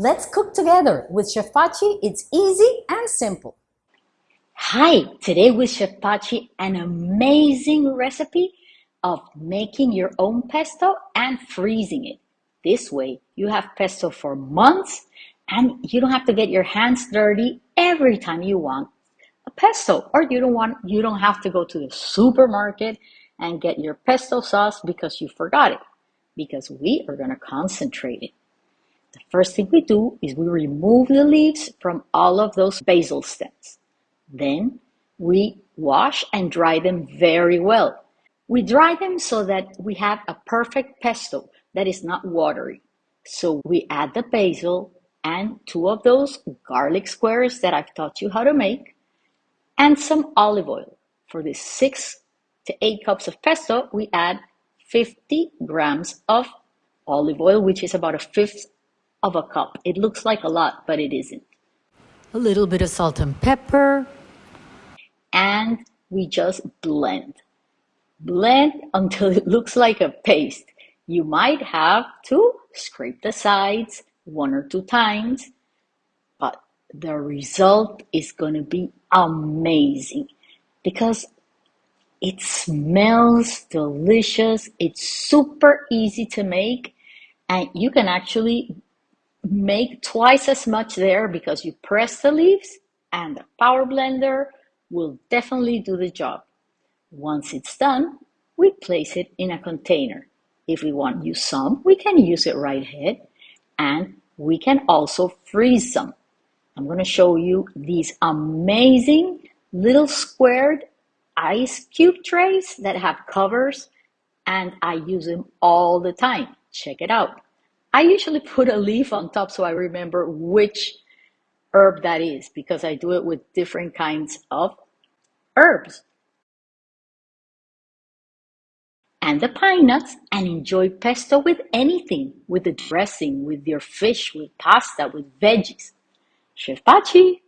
Let's cook together. With Chef Pachi, it's easy and simple. Hi, today with Chef Pachi, an amazing recipe of making your own pesto and freezing it. This way, you have pesto for months and you don't have to get your hands dirty every time you want a pesto or you don't want you don't have to go to the supermarket and get your pesto sauce because you forgot it because we are going to concentrate it. The first thing we do is we remove the leaves from all of those basil stems. Then we wash and dry them very well. We dry them so that we have a perfect pesto that is not watery. So we add the basil and two of those garlic squares that I've taught you how to make and some olive oil. For the six to eight cups of pesto, we add 50 grams of olive oil, which is about a fifth of a cup. It looks like a lot, but it isn't. A little bit of salt and pepper. And we just blend. Blend until it looks like a paste. You might have to scrape the sides one or two times, but the result is going to be amazing because it smells delicious. It's super easy to make and you can actually make twice as much there because you press the leaves and the power blender will definitely do the job. Once it's done, we place it in a container. If we want to use some, we can use it right ahead and we can also freeze some. I'm going to show you these amazing little squared ice cube trays that have covers and I use them all the time. Check it out. I usually put a leaf on top so I remember which herb that is because I do it with different kinds of herbs. And the pine nuts and enjoy pesto with anything, with the dressing, with your fish, with pasta, with veggies. Chef Pachi!